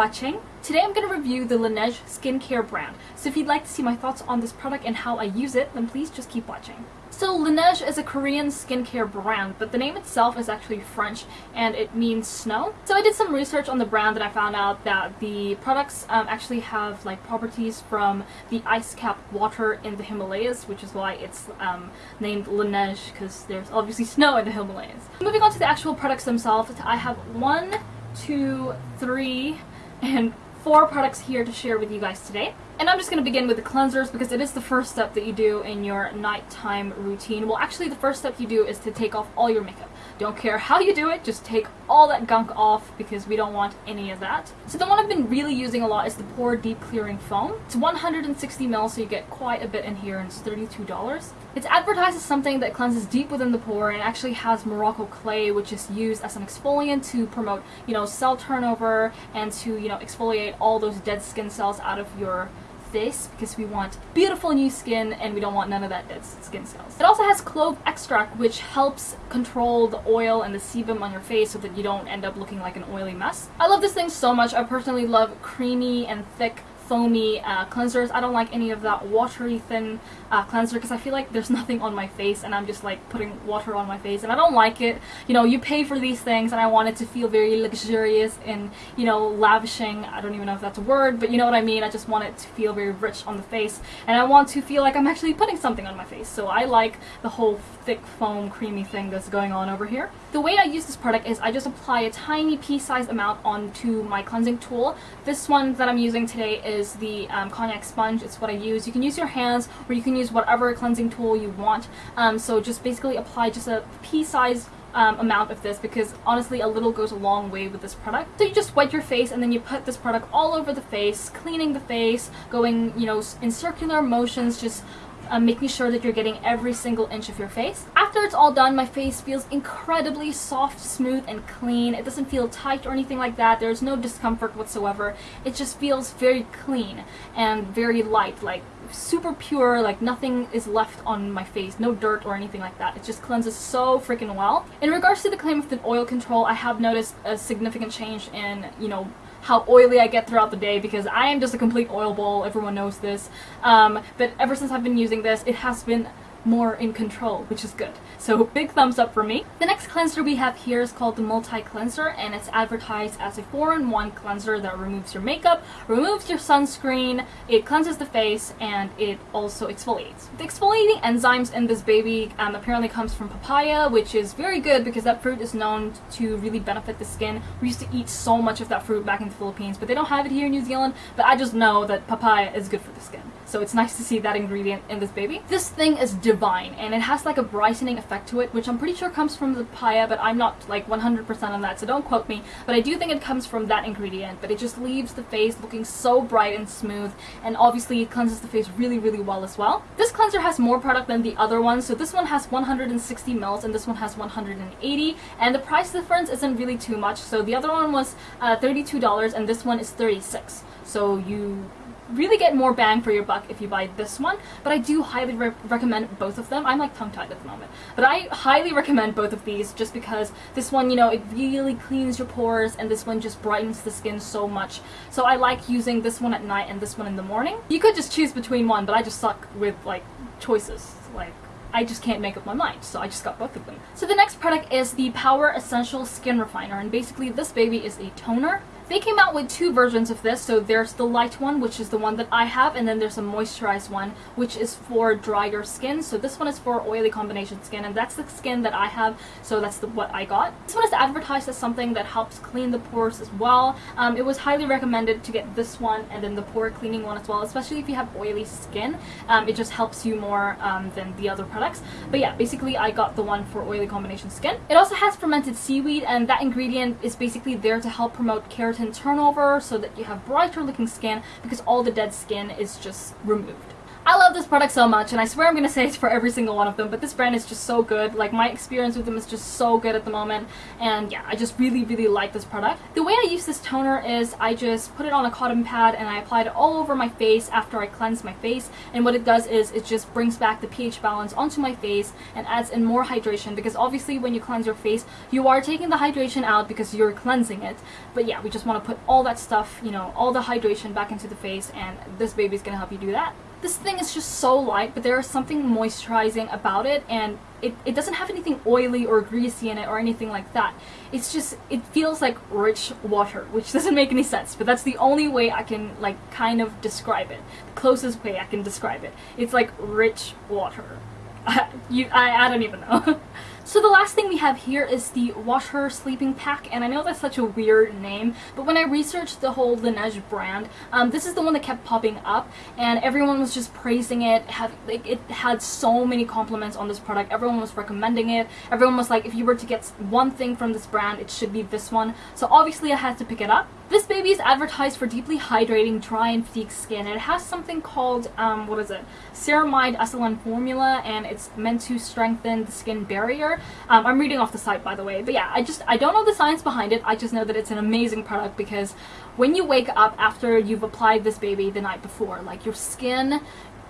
watching. Today I'm going to review the Laneige skincare brand. So if you'd like to see my thoughts on this product and how I use it, then please just keep watching. So Laneige is a Korean skincare brand, but the name itself is actually French and it means snow. So I did some research on the brand and I found out that the products um, actually have like properties from the ice cap water in the Himalayas, which is why it's um, named Laneige because there's obviously snow in the Himalayas. Moving on to the actual products themselves, I have one, two, three, and four products here to share with you guys today. And I'm just going to begin with the cleansers because it is the first step that you do in your nighttime routine. Well, actually the first step you do is to take off all your makeup. Don't care how you do it, just take all that gunk off because we don't want any of that. So the one I've been really using a lot is the Pore Deep Clearing Foam. It's 160 ml, so you get quite a bit in here and it's $32. It's advertised as something that cleanses deep within the pore and actually has Morocco clay which is used as an exfoliant to promote, you know, cell turnover and to, you know, exfoliate all those dead skin cells out of your this because we want beautiful new skin and we don't want none of that dead skin cells. It also has clove extract which helps control the oil and the sebum on your face so that you don't end up looking like an oily mess. I love this thing so much. I personally love creamy and thick foamy uh, cleansers. I don't like any of that watery thin uh, cleanser because I feel like there's nothing on my face and I'm just like putting water on my face and I don't like it. You know, you pay for these things and I want it to feel very luxurious and, you know, lavishing. I don't even know if that's a word, but you know what I mean. I just want it to feel very rich on the face and I want to feel like I'm actually putting something on my face. So I like the whole thick foam creamy thing that's going on over here. The way I use this product is I just apply a tiny pea-sized amount onto my cleansing tool. This one that I'm using today is is the um, konjac sponge. It's what I use. You can use your hands or you can use whatever cleansing tool you want. Um, so just basically apply just a pea-sized um, amount of this because honestly a little goes a long way with this product. So you just wet your face and then you put this product all over the face, cleaning the face, going you know in circular motions, just um, making sure that you're getting every single inch of your face. After it's all done, my face feels incredibly soft, smooth, and clean. It doesn't feel tight or anything like that. There's no discomfort whatsoever. It just feels very clean and very light, like super pure, like nothing is left on my face, no dirt or anything like that. It just cleanses so freaking well. In regards to the claim of the oil control, I have noticed a significant change in, you know, how oily I get throughout the day because I am just a complete oil bowl, everyone knows this. Um, but ever since I've been using this, it has been more in control, which is good. So big thumbs up for me. The next cleanser we have here is called the Multi Cleanser and it's advertised as a 4-in-1 cleanser that removes your makeup, removes your sunscreen, it cleanses the face, and it also exfoliates. The exfoliating enzymes in this baby um, apparently comes from papaya, which is very good because that fruit is known to really benefit the skin. We used to eat so much of that fruit back in the Philippines, but they don't have it here in New Zealand, but I just know that papaya is good for the skin. So it's nice to see that ingredient in this baby. This thing is divine and it has like a brightening effect to it, which I'm pretty sure comes from the papaya, but I'm not like 100% on that, so don't quote me. But I do think it comes from that ingredient, but it just leaves the face looking so bright and smooth, and obviously it cleanses the face really, really well as well. This cleanser has more product than the other one, so this one has 160 mils and this one has 180, and the price difference isn't really too much. So the other one was uh, $32 and this one is 36 so you really get more bang for your buck if you buy this one, but I do highly re recommend both of them. I'm like tongue-tied at the moment. But I highly recommend both of these just because this one, you know, it really cleans your pores and this one just brightens the skin so much. So I like using this one at night and this one in the morning. You could just choose between one, but I just suck with like choices. Like I just can't make up my mind, so I just got both of them. So the next product is the Power Essential Skin Refiner, and basically this baby is a toner they came out with two versions of this, so there's the light one, which is the one that I have, and then there's a moisturized one, which is for drier skin. So this one is for oily combination skin, and that's the skin that I have, so that's the, what I got. This one is advertised as something that helps clean the pores as well. Um, it was highly recommended to get this one and then the pore cleaning one as well, especially if you have oily skin. Um, it just helps you more um, than the other products. But yeah, basically I got the one for oily combination skin. It also has fermented seaweed, and that ingredient is basically there to help promote keratin turnover so that you have brighter looking skin because all the dead skin is just removed. I love this product so much, and I swear I'm gonna say it for every single one of them, but this brand is just so good. Like, my experience with them is just so good at the moment, and yeah, I just really, really like this product. The way I use this toner is I just put it on a cotton pad and I apply it all over my face after I cleanse my face, and what it does is it just brings back the pH balance onto my face and adds in more hydration, because obviously when you cleanse your face, you are taking the hydration out because you're cleansing it. But yeah, we just want to put all that stuff, you know, all the hydration back into the face, and this baby's gonna help you do that. This thing is just so light, but there is something moisturizing about it, and it, it doesn't have anything oily or greasy in it or anything like that. It's just, it feels like rich water, which doesn't make any sense, but that's the only way I can, like, kind of describe it. The closest way I can describe it. It's like rich water. you, I, I don't even know. So the last thing we have here is the Water Sleeping Pack, and I know that's such a weird name, but when I researched the whole Laneige brand, um, this is the one that kept popping up, and everyone was just praising it. Like, it had so many compliments on this product. Everyone was recommending it. Everyone was like, if you were to get one thing from this brand, it should be this one. So obviously I had to pick it up. This baby is advertised for deeply hydrating, dry and fatigued skin. It has something called, um, what is it, ceramide SLN formula, and it's meant to strengthen the skin barrier. Um, I'm reading off the site, by the way. But yeah, I just, I don't know the science behind it. I just know that it's an amazing product because when you wake up after you've applied this baby the night before, like your skin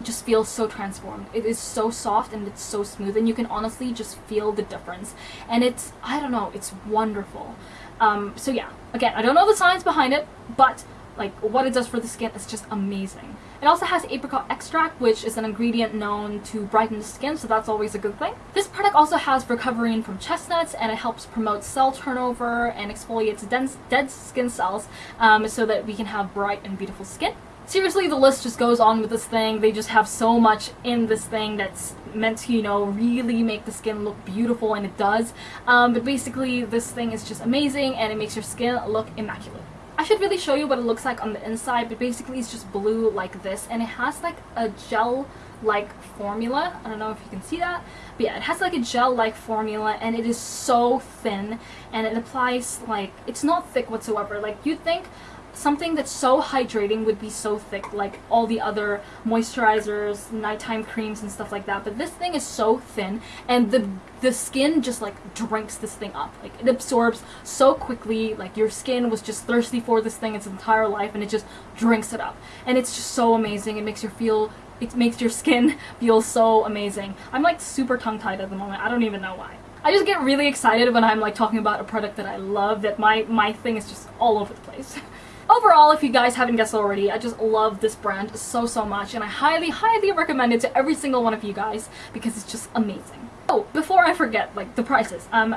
just feels so transformed. It is so soft and it's so smooth and you can honestly just feel the difference. And it's, I don't know, it's wonderful. Um, so yeah, again, I don't know the science behind it, but like what it does for the skin is just amazing. It also has apricot extract, which is an ingredient known to brighten the skin, so that's always a good thing. This product also has Recovering from chestnuts, and it helps promote cell turnover and exfoliates dense, dead skin cells um, so that we can have bright and beautiful skin. Seriously, the list just goes on with this thing. They just have so much in this thing that's meant to, you know, really make the skin look beautiful, and it does. Um, but basically, this thing is just amazing, and it makes your skin look immaculate. I should really show you what it looks like on the inside, but basically it's just blue like this, and it has like a gel-like formula. I don't know if you can see that, but yeah, it has like a gel-like formula, and it is so thin, and it applies like, it's not thick whatsoever. Like, you'd think something that's so hydrating would be so thick like all the other moisturizers, nighttime creams and stuff like that. But this thing is so thin and the the skin just like drinks this thing up. Like it absorbs so quickly. Like your skin was just thirsty for this thing its entire life and it just drinks it up. And it's just so amazing. It makes you feel it makes your skin feel so amazing. I'm like super tongue-tied at the moment. I don't even know why. I just get really excited when I'm like talking about a product that I love that my my thing is just all over the place. Overall, if you guys haven't guessed already, I just love this brand so, so much, and I highly, highly recommend it to every single one of you guys because it's just amazing. Oh, before I forget, like, the prices. Um,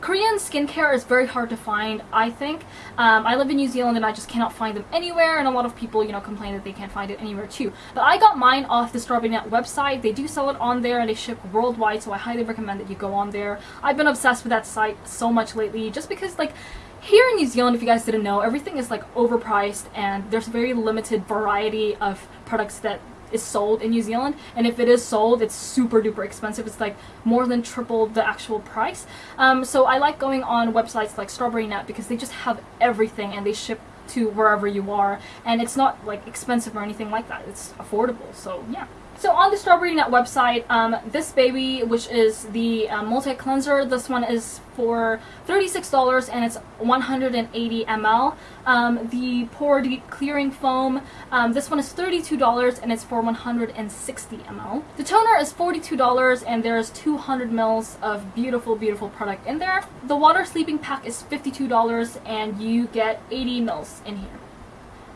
Korean skincare is very hard to find, I think. Um, I live in New Zealand and I just cannot find them anywhere and a lot of people, you know, complain that they can't find it anywhere too. But I got mine off the Strawberry Net website. They do sell it on there and they ship worldwide, so I highly recommend that you go on there. I've been obsessed with that site so much lately just because, like, here in New Zealand, if you guys didn't know, everything is like overpriced and there's a very limited variety of products that is sold in New Zealand. And if it is sold it's super duper expensive. It's like more than triple the actual price. Um, so I like going on websites like Strawberry Net because they just have everything and they ship to wherever you are. And it's not like expensive or anything like that. It's affordable. So yeah so on the Strawberry Net website, um, this baby, which is the uh, multi-cleanser, this one is for $36 and it's 180 ml. Um, the Pore Deep Clearing Foam, um, this one is $32 and it's for 160 ml. The toner is $42 and there's 200 mils of beautiful, beautiful product in there. The Water Sleeping Pack is $52 and you get 80 mils in here.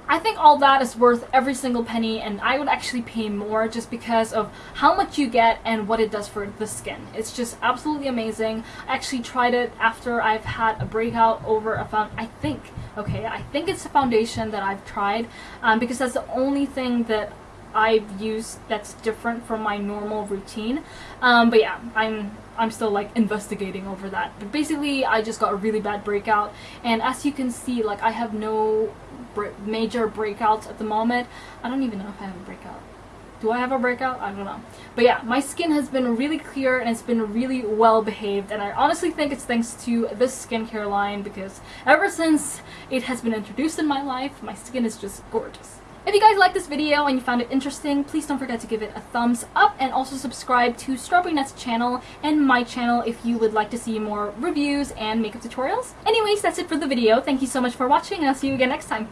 I think all that is worth every single penny and I would actually pay more just because of how much you get and what it does for the skin. It's just absolutely amazing. I actually tried it after I've had a breakout over a found I think, okay, I think it's a foundation that I've tried um, because that's the only thing that I've used that's different from my normal routine. Um, but yeah, I'm I'm still like investigating over that. But basically, I just got a really bad breakout, and as you can see, like I have no major breakouts at the moment. I don't even know if I have a breakout. Do I have a breakout? I don't know. But yeah, my skin has been really clear and it's been really well behaved and I honestly think it's thanks to this skincare line because ever since it has been introduced in my life, my skin is just gorgeous. If you guys liked this video and you found it interesting, please don't forget to give it a thumbs up and also subscribe to Strawberry Net's channel and my channel if you would like to see more reviews and makeup tutorials. Anyways, that's it for the video. Thank you so much for watching and I'll see you again next time.